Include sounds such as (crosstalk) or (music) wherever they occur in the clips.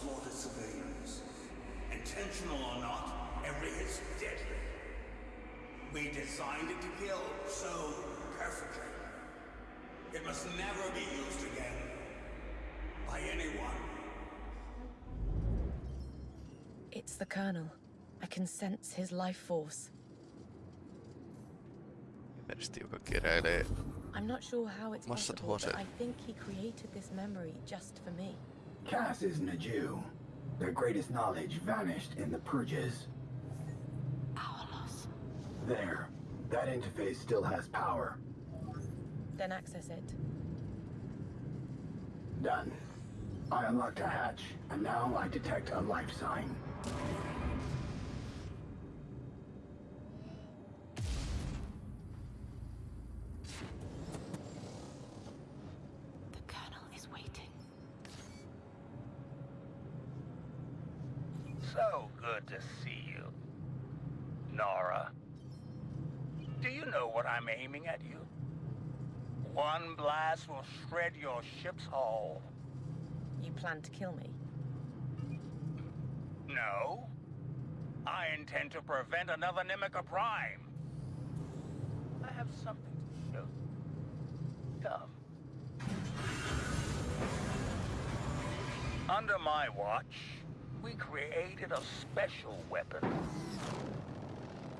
slaughter civilians. Intentional or not, every hit's deadly. We designed it to kill so perfectly. It must never be used again. By anyone. It's the Colonel. I can sense his life force. Mersti, joka keräilee I'm not sure how it's Massa possible, but. I think he created this memory just for me. Cass isn't a Jew. Their greatest knowledge vanished in the purges. Our loss. There. That interface still has power. Then access it. Done. I unlocked a hatch, and now I detect a life sign. The Colonel is waiting. So good to see you. Nora. Do you know what I'm aiming at you? One blast will shred your ship's hull. You plan to kill me? No. I intend to prevent another Nimica Prime. I have something to show you. Come. Under my watch, we created a special weapon.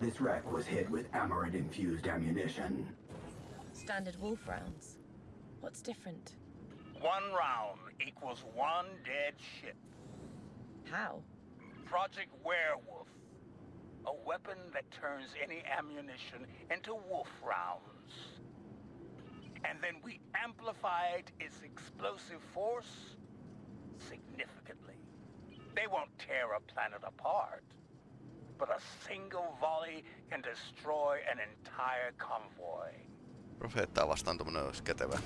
This wreck was hit with Amarid-infused ammunition. Standard wolf rounds. What's different? One round equals one dead ship. How? Project Werewolf. A weapon that turns any ammunition into wolf rounds. And then we amplified its explosive force significantly. They won't tear a planet apart, but a single volley can destroy an entire convoy. Profeettaa vastaan tommonen olisi kätevä.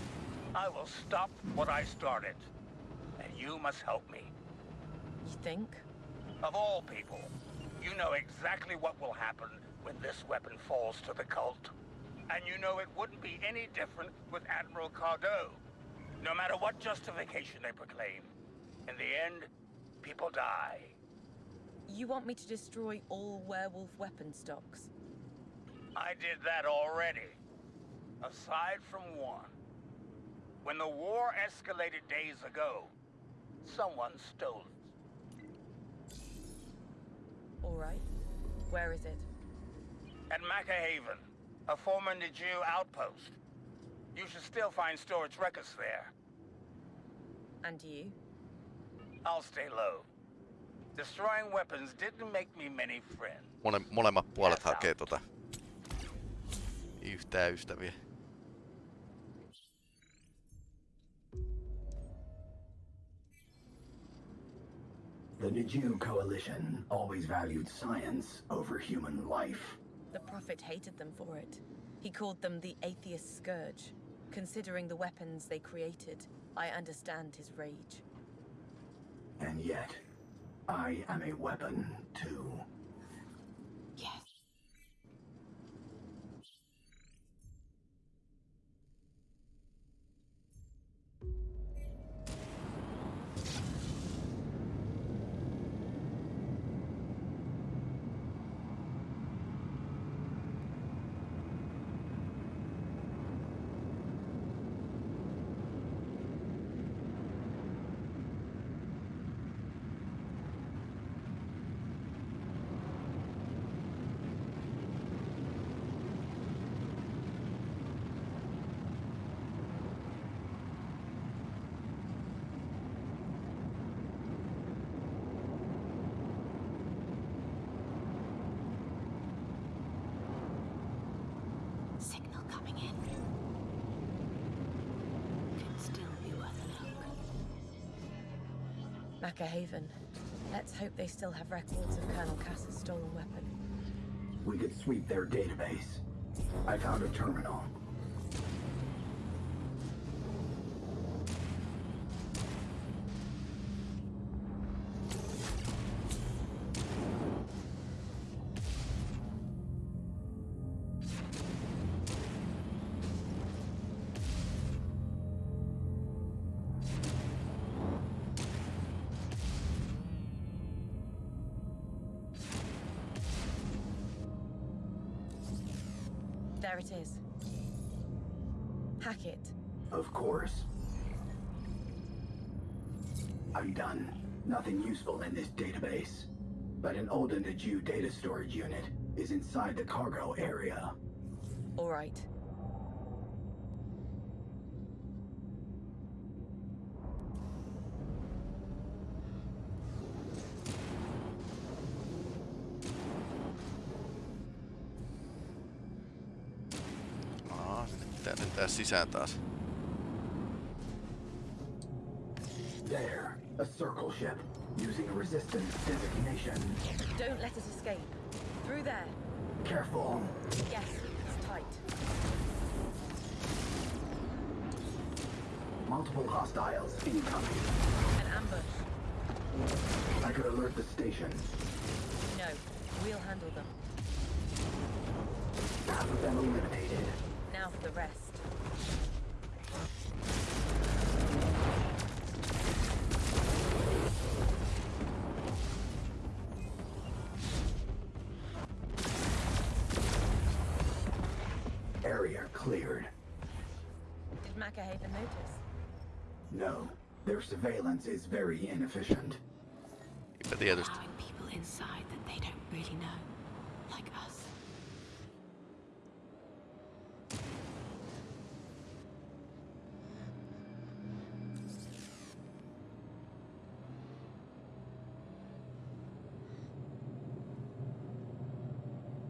I will stop what I started, and you must help me. You think? Of all people, you know exactly what will happen when this weapon falls to the cult. And you know it wouldn't be any different with Admiral Cardo. No matter what justification they proclaim, in the end, people die. You want me to destroy all werewolf weapon stocks? I did that already. Aside from one. When the war escalated days ago, someone stole it. All right. Where is it? At Macahaven, a former Niju outpost. You should still find storage records there. And you? I'll stay low. Destroying weapons didn't make me many friends. Mole, molemmat puolet hakee tota yhtää ystäviä. The Niju Coalition always valued science over human life. The Prophet hated them for it. He called them the Atheist Scourge. Considering the weapons they created, I understand his rage. And yet, I am a weapon, too. Macahaven. Let's hope they still have records of Colonel Cass's stolen weapon. We could sweep their database. I found a terminal. It is. Hack it. Of course. I'm done. Nothing useful in this database. But an old Naju data storage unit is inside the cargo area. All right. Sisään taas. There, a circle ship, using a resistance designation. Don't let us escape. Through there. Careful. Yes, it's tight. Multiple hostiles incoming. An ambush. I could alert the station. No, we'll handle them. Half of them eliminated. Now for the rest. Surveillance is very inefficient. Eipä the allowing people inside that they don't really know, like us.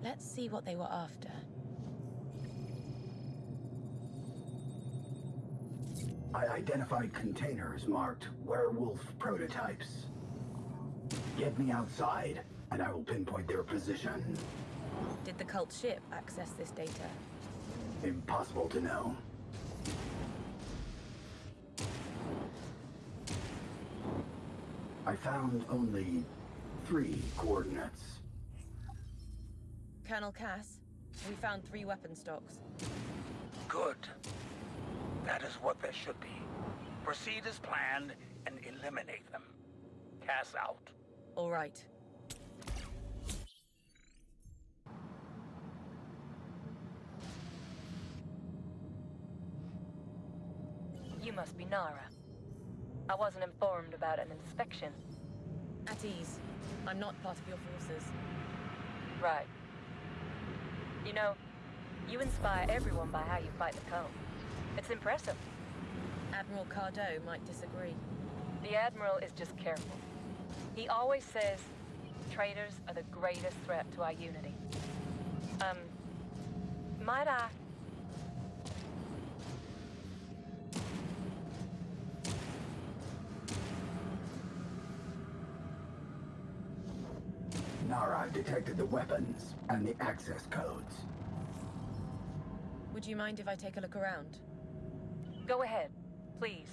Let's see what they were after. I identified containers marked werewolf prototypes. Get me outside, and I will pinpoint their position. Did the cult ship access this data? Impossible to know. I found only three coordinates. Colonel Cass, we found three weapon stocks. Good. That is what there should be. Proceed as planned and eliminate them. Cass out. All right. You must be Nara. I wasn't informed about an inspection. At ease. I'm not part of your forces. Right. You know, you inspire everyone by how you fight the cult. It's impressive. Admiral Cardo might disagree. The Admiral is just careful. He always says traitors are the greatest threat to our unity. Um, might I? Nara detected the weapons and the access codes. Would you mind if I take a look around? Go ahead, please.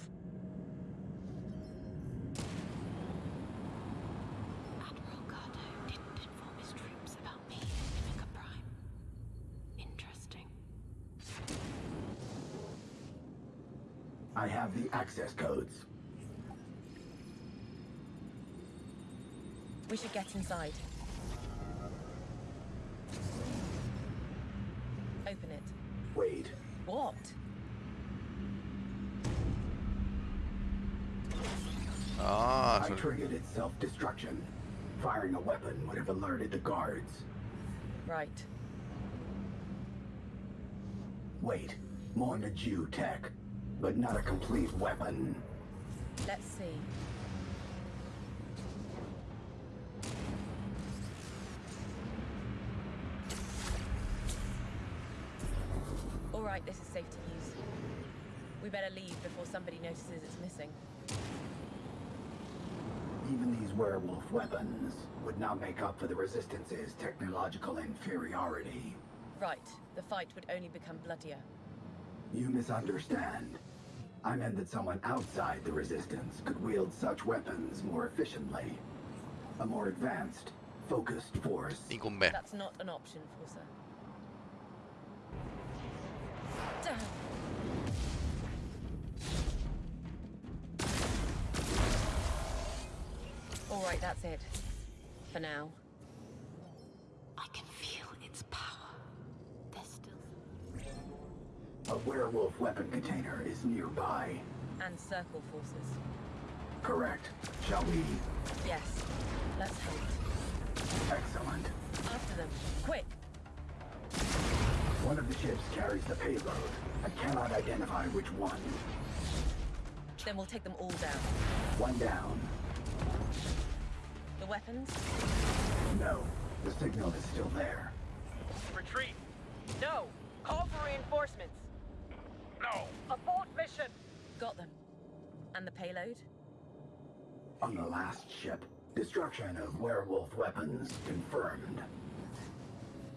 Admiral Cardo didn't inform his troops about me and Mimica Prime. Interesting. I have the access codes. We should get inside. Open it. Wait, What? Aa, I se oli... triggered its self-destruction. Firing a weapon would have alerted the guards. Right. Wait, more Naju tech, but not a complete weapon. Let's see. All right, this is safe to use. We better leave before somebody notices it's missing. Even these werewolf weapons would not make up for the Resistance's technological inferiority. Right, the fight would only become bloodier. You misunderstand. I meant that someone outside the Resistance could wield such weapons more efficiently. A more advanced, focused force. Niin kuin. That's not an option, Forza. Damn. That's it. For now. I can feel its power. There's still A werewolf weapon container is nearby. And circle forces. Correct. Shall we? Yes. Let's hope. Excellent. After them. Quick! One of the ships carries the payload. I cannot identify which one. Then we'll take them all down. One down. The weapons? No, the signal is still there. Retreat. No. Call for reinforcements. No. Abort mission. Got them. And the payload? On the last ship, destruction of werewolf weapons confirmed.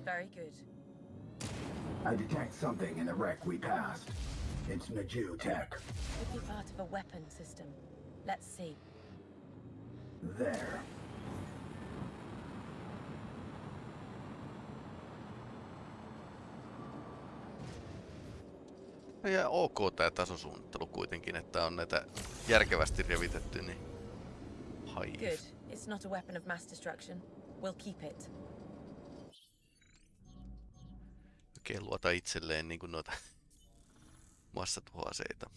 Very good. I detect something in the wreck we passed. It's Naju tech. Could be part of a weapon system. Let's see. There. Ja ok tää tasosuunnittelu kuitenkin, että on näitä järkevästi revitetty, niin... Hive. Good. It's not a weapon of mass destruction. We'll keep it. Oikein luota itselleen niin kuin noita (laughs) massatuhoaseita.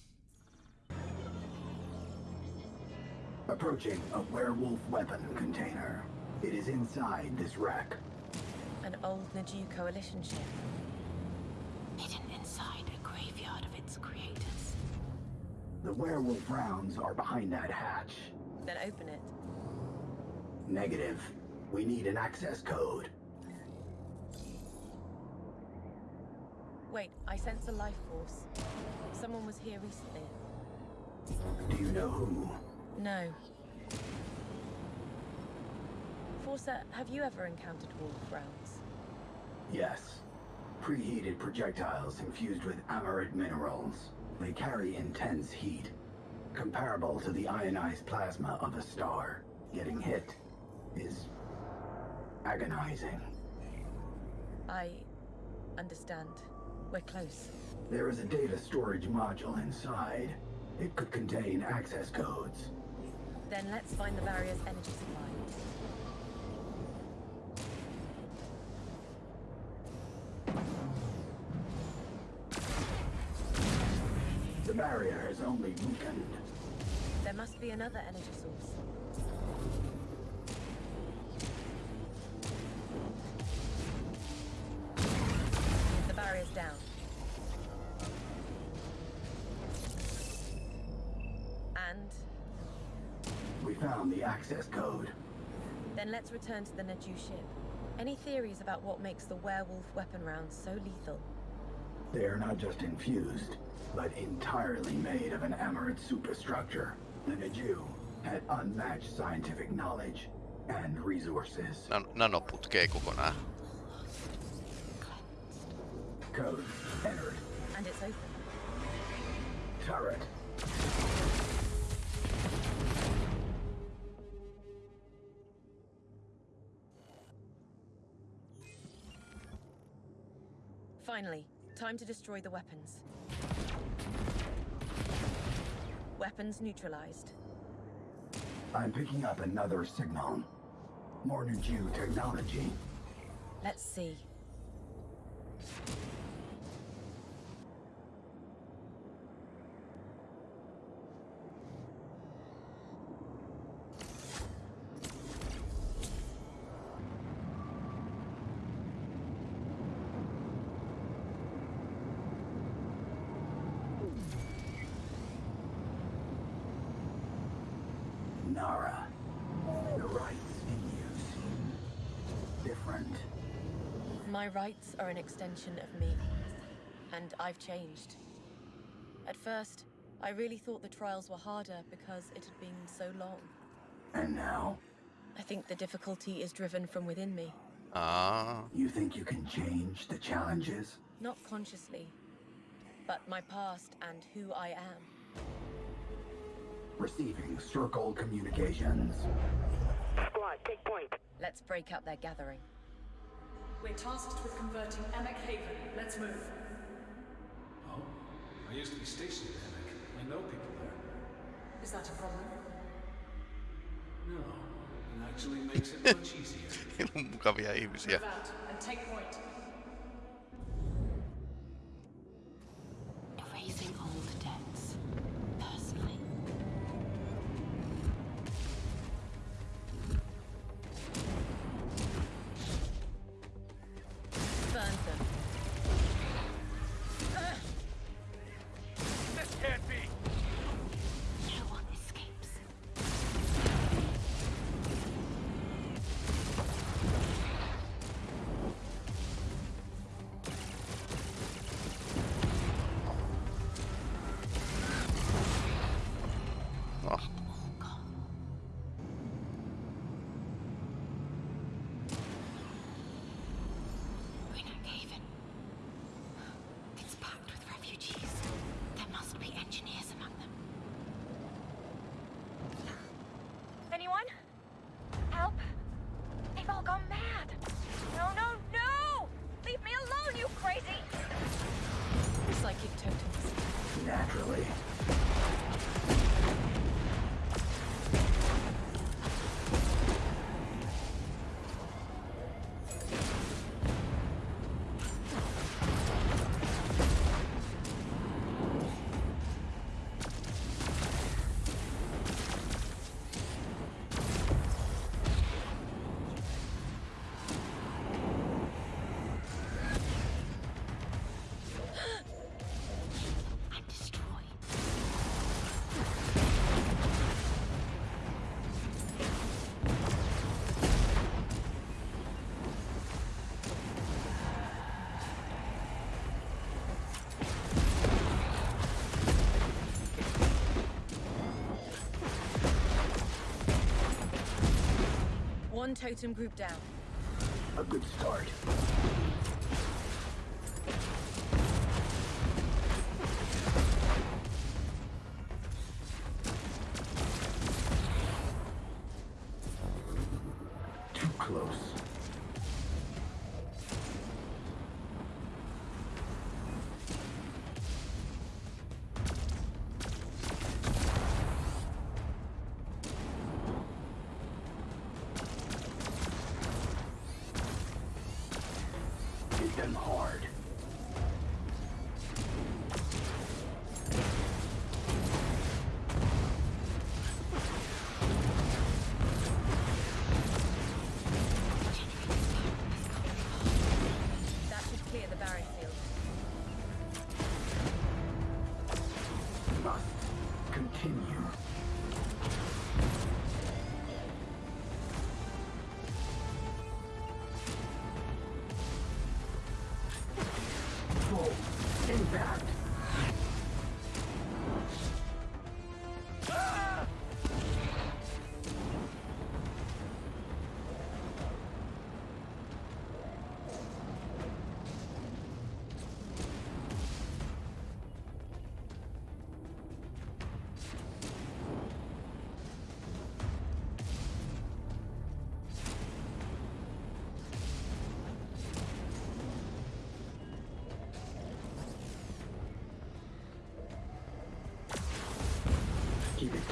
Approaching a werewolf weapon container. It is inside this wreck. An old Naju coalition ship. Hidden The werewolf rounds are behind that hatch. Then open it. Negative. We need an access code. Wait, I sense a life force. Someone was here recently. Do you know who? No. Forza, have you ever encountered wolf rounds? Yes. Preheated projectiles infused with amaret minerals. They carry intense heat, comparable to the ionized plasma of a star. Getting hit is agonizing. I understand. We're close. There is a data storage module inside. It could contain access codes. Then let's find the barrier's energy supply. Has only weakened. There must be another energy source. The barrier's down. And We found the access code. then let's return to the Naju ship. Any theories about what makes the werewolf weapon rounds so lethal? They are not just infused, but entirely made of an amaret superstructure. The Naju had unmatched scientific knowledge and resources. Nan- nanoputkee kokonaan. Code entered. And it's open. Turret. Finally, time to destroy the weapons. Weapons neutralized. I'm picking up another signal. More Naju technology. Let's see. Nara. The rights in use. Different. My rights are an extension of me. And I've changed. At first, I really thought the trials were harder because it had been so long. And now, I think the difficulty is driven from within me, Aa, you think you can change the challenges? not consciously, but my past and who I am. Receiving circle communications. Squad, take point. Let's break up their gathering. We're tasked with converting Emek Haven. Let's move. Oh, I used to be stationed at Emek. I know people there. Is that a problem? No, it actually makes it much easier. heillä on mukavia ihmisiä. Move out and take point. One totem group down. A good start. Too close.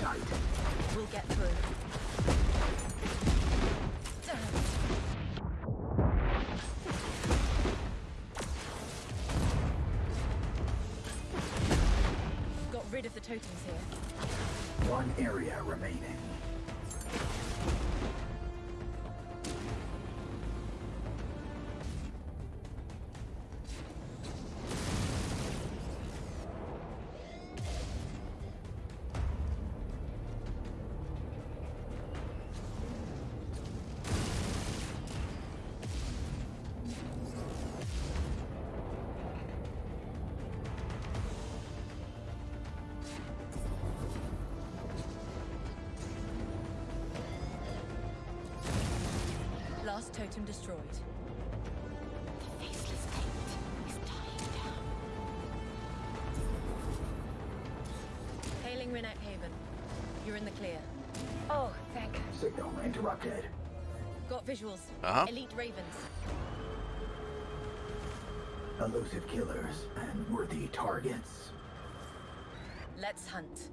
Tight. We'll get through. Got rid of the totems here. One area remaining. Last totem destroyed. The faceless taint is dying down. Hailing Renek Haven. You're in the clear. Oh, thank Signal interrupted. Got visuals. Uh-huh. Elite Ravens. Elusive killers and worthy targets. Let's hunt.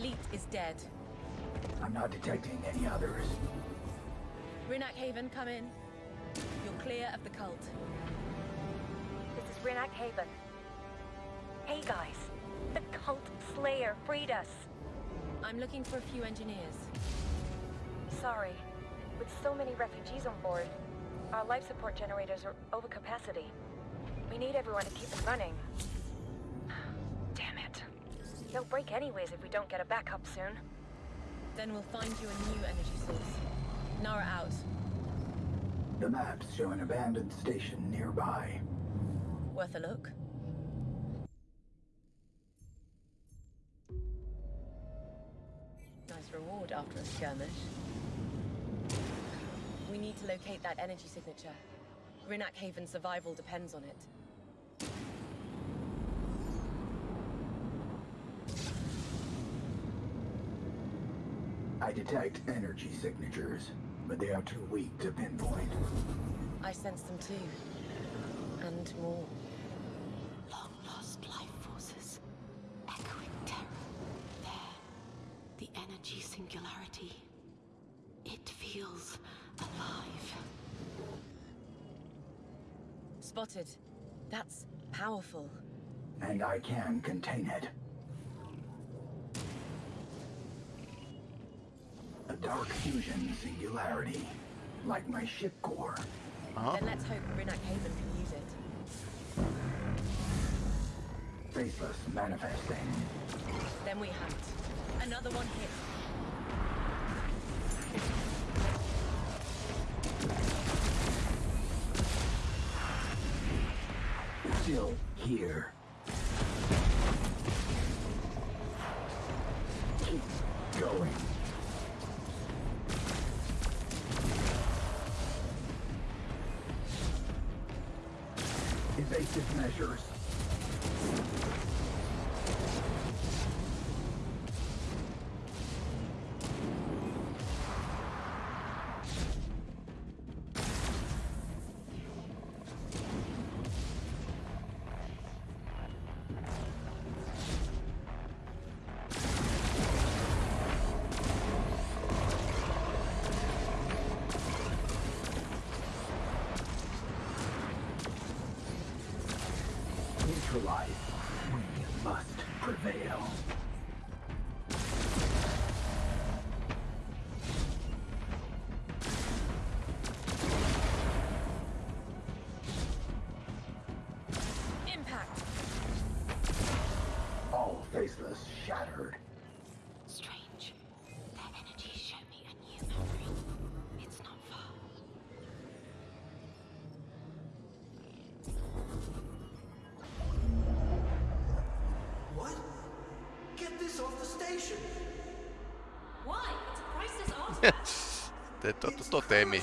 Elite is dead. I'm not detecting any others. Rinak Haven, come in. You're clear of the cult. This is Renak Haven. Hey guys, the cult slayer freed us. I'm looking for a few engineers. Sorry, with so many refugees on board, our life support generators are over capacity. We need everyone to keep them running. Damn it. They'll break anyways if we don't get a backup soon. Then we'll find you a new energy source. Nara out. The maps show an abandoned station nearby. Worth a look. Nice reward after a skirmish. We need to locate that energy signature. Rinak Haven's survival depends on it. I detect energy signatures, but they are too weak to pinpoint. I sense them too. And more. Long lost life forces. Echoing terror. There. The energy singularity. It feels alive. Spotted. That's powerful. And I can contain it. A dark fusion singularity, like my ship core. Aha. Then let's hope Rinak Haven can use it. Faceless manifesting. Then we hunt. Another one hit. The station! Why? It's a priceless artifact. (laughs) Te to, to, totemi.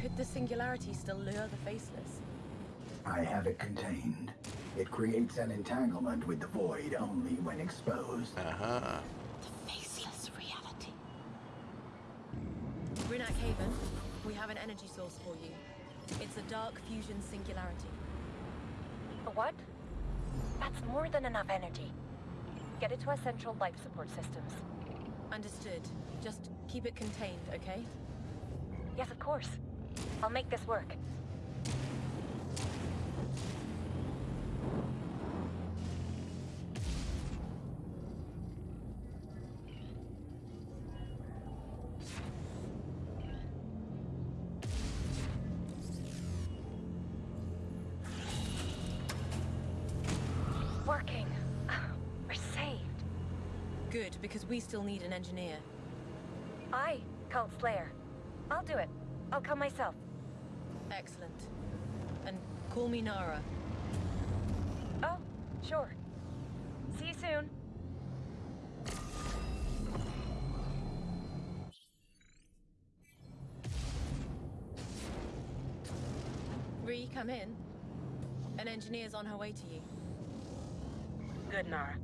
Could the singularity still lure the faceless? I have it contained. It creates an entanglement with the void only when exposed. Aha. The faceless reality. Rinak Haven, we have an energy source for you. It's a dark fusion singularity. What? That's more than enough energy. Get it to our central life support systems. Understood. Just keep it contained, okay? Yes, of course. I'll make this work. We still need an engineer. I, Cult Slayer. I'll do it. I'll come myself. Excellent. And call me Nara. Oh, sure. See you soon. Ree, come in. An engineer's on her way to you. Good, Nara.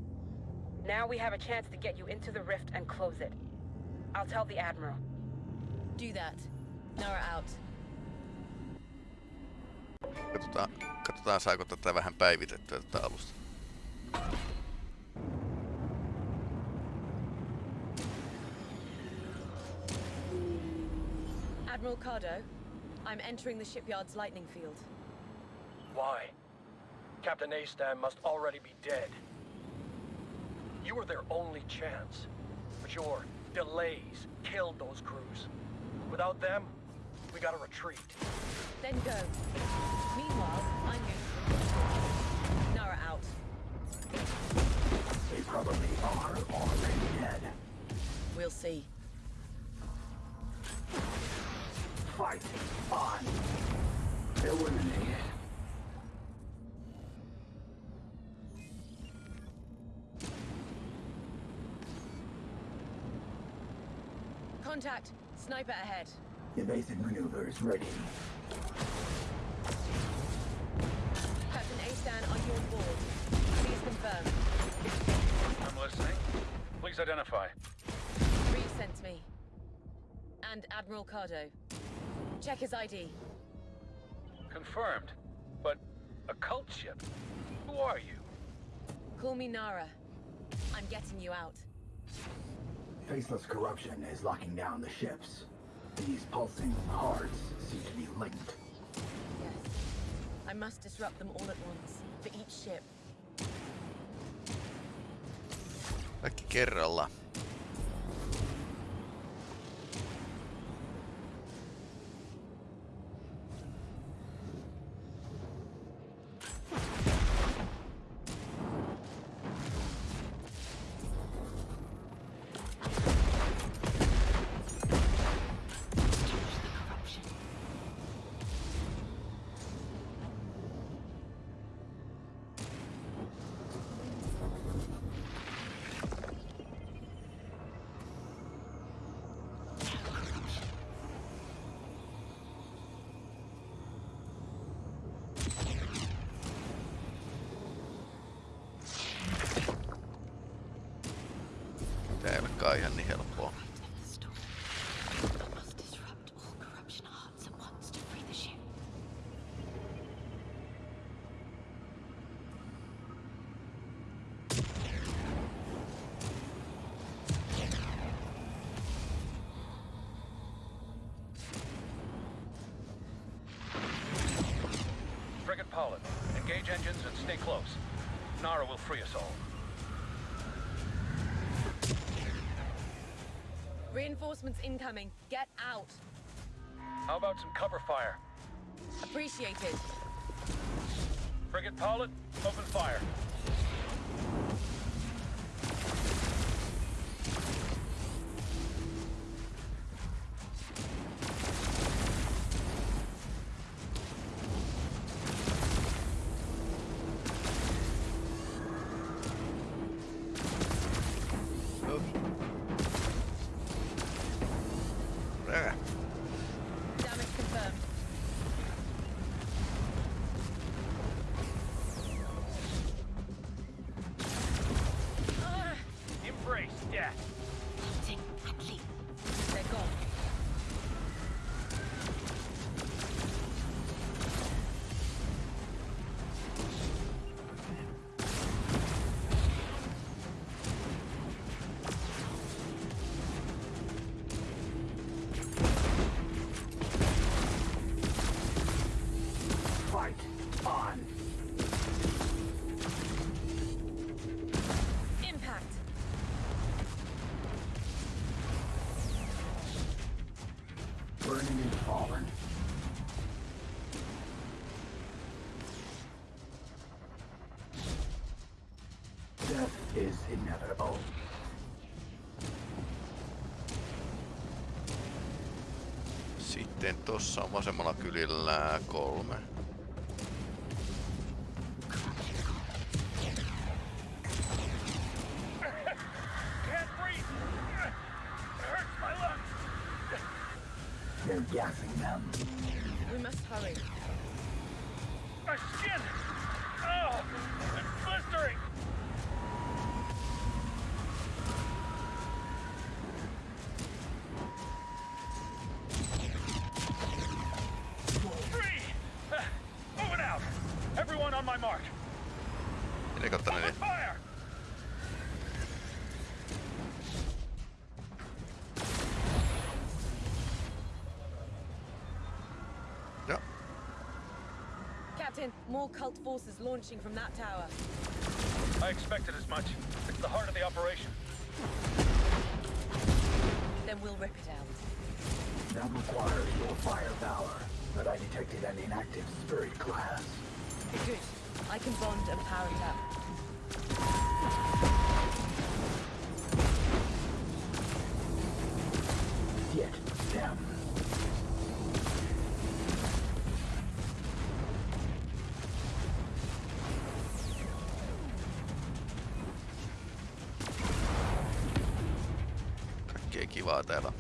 Now we have a chance to get you into the rift and close it. I'll tell the Admiral. Do that. Nara out. Katsotaan, katsotaan saako tätä vähän päivitettyä tätä alusta. Admiral Cardo, I'm entering the shipyard's lightning field. Why? Captain Astan must already be dead. You were their only chance, but your delays killed those crews. Without them, we gotta retreat. Then go. Meanwhile, I'm going to Nara out. They probably are already dead. We'll see. Fight on. Eliminated. Contact. Sniper ahead. Evasive maneuvers ready. Captain Astan, are you on board? Please confirm. I'm listening. Please identify. Reed sent me. And Admiral Cardo. Check his ID. Confirmed. But a cult ship? Who are you? Call me Nara. I'm getting you out. Faceless corruption is locking down the ships. These pulsing hearts seem to be linked. Yes. I must disrupt them all at once. For each ship. Kaikki kerralla. Engines and stay close. Nara will free us all. Reinforcements incoming. Get out. How about some cover fire? Appreciated. Frigate pilot, open fire. Is inevitable. Sitten tossa on vasemmalla kylillä kolme. More cult forces launching from that tower. I expected as much. It's the heart of the operation. Then we'll rip it out. That requires your firepower, but I detected an inactive spirit class. Good. I can bond and power it up. raiteilla.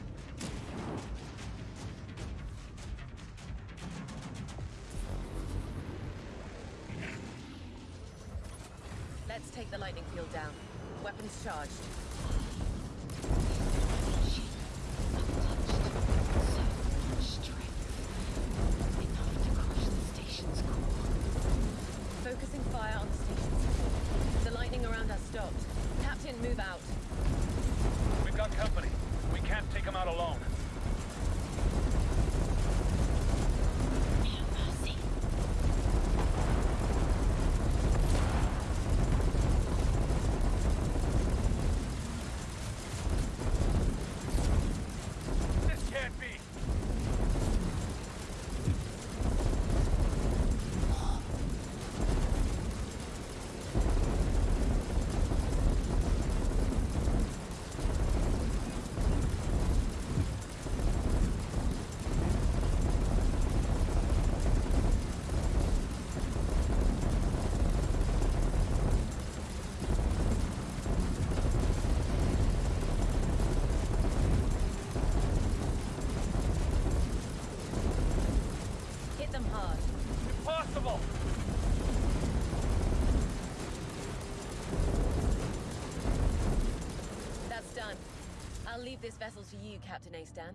Leave this vessel to you, Captain Astan.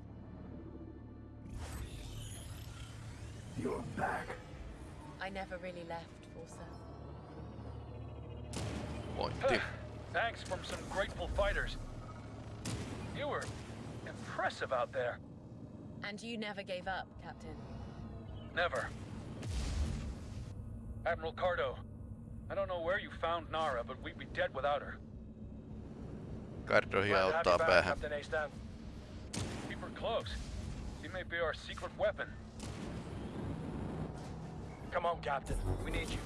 You're back. I never really left, Forza. Pointti. Thanks from some grateful fighters. You were impressive out there. And you never gave up, Captain. Never. Admiral Cardo, I don't know where you found Nara, but we'd be dead without her. Kardohi Glad to have auttaa you päähän. Captain Astan. Keep her close. She may be our secret weapon. Come on, Captain. We need you.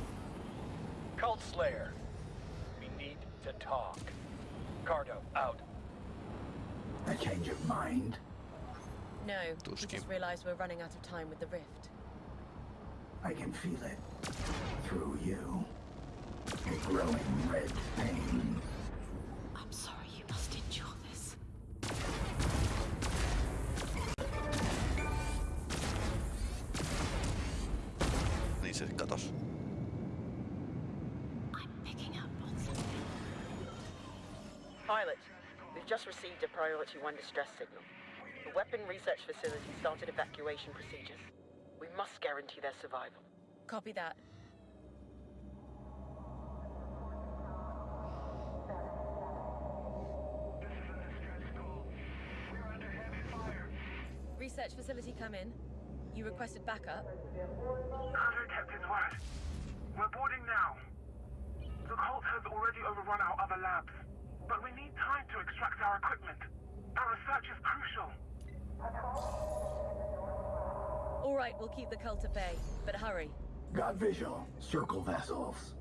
Cult Slayer. We need to talk. Cardo, out. A change of mind? No, we Tuskin. just realized we're running out of time with the rift. I can feel it. Through you. A growing red pain. 41 distress signal. The weapon research facility started evacuation procedures. We must guarantee their survival. Copy that. Research facility come in. You requested backup. Roger, Captain's word. We're boarding now. The cult has already overrun our other labs, but we need time to extract our equipment. Our research is crucial. All right, we'll keep the cult at bay, but hurry. Got visual. Circle vessels.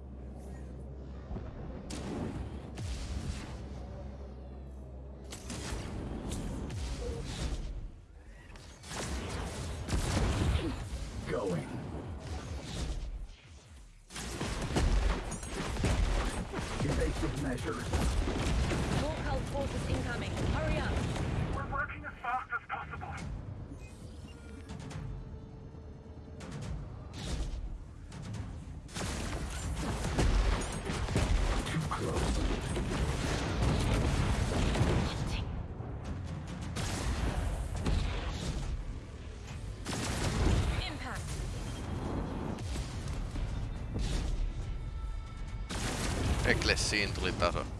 Eklessiin tuli taso.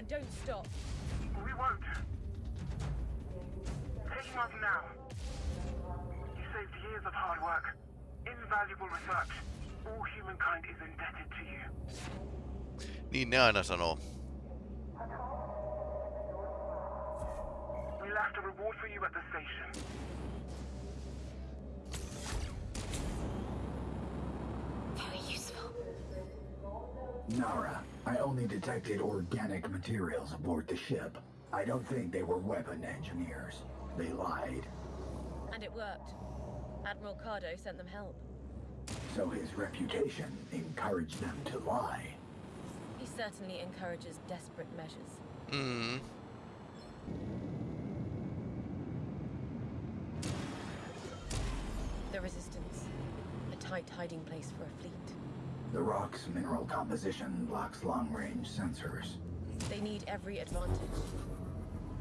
And don't stop. We won't. Taking off now. You saved years of hard work. Invaluable research. All humankind is indebted to you. Niin ne aina sanoo. We left a reward for you at the station. Very useful. Nara, I only organic materials aboard the ship. I don't think they were weapon engineers. They lied. And it worked. Admiral Cardo sent them help. So his reputation encouraged them to lie. He certainly encourages desperate measures. Mm. The Resistance. A tight hiding place for a fleet. The rock's mineral composition blocks long-range sensors. They need every advantage.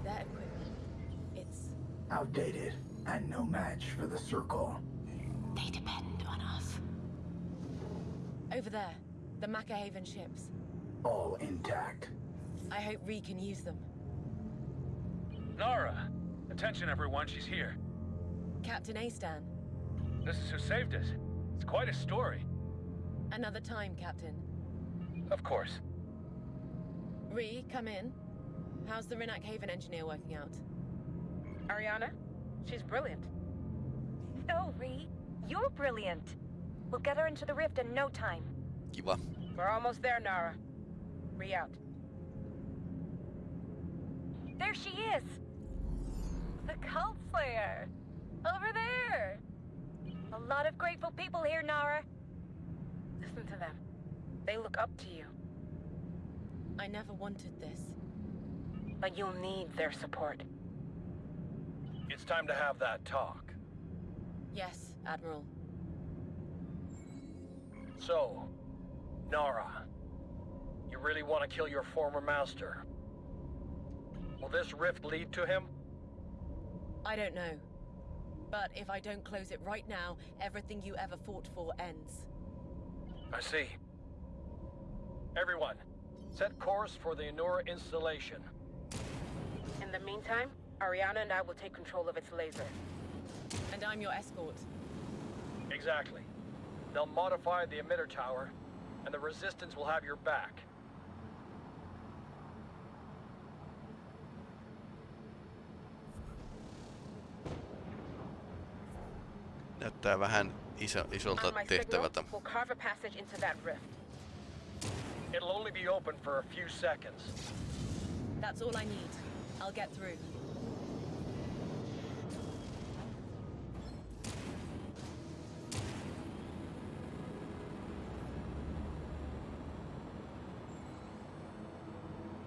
Their equipment. It's Outdated and no match for the Circle. They depend on us. over there. The Macahaven ships. All intact. I hope Ree can use them. Nara! Attention everyone, she's here. Captain Astan. This is who saved us. It's quite a story. Another time, Captain. Of course. Ree, come in. How's the Renak Haven engineer working out? Ariana? She's brilliant. No, Ree. You're brilliant. We'll get her into the rift in no time. Kiva. We're almost there, Nara. Ree out. There she is! The Cult Slayer! Over there! A lot of grateful people here, Nara. Listen to them. They look up to you. I never wanted this. But you'll need their support. It's time to have that talk. Yes, Admiral. So, Nara, You really want to kill your former master? Will this rift lead to him? I don't know. But if I don't close it right now, everything you ever fought for ends. I see. Everyone, set course for the Enura installation. In the meantime, Ariana and I will take control of its laser. And I'm your escort. Exactly. They'll modify the emitter tower, and the Resistance will have your back. Näyttää vähän iso, isolta tehtävältä. It'll only be open for a few seconds. That's all I need. I'll get through.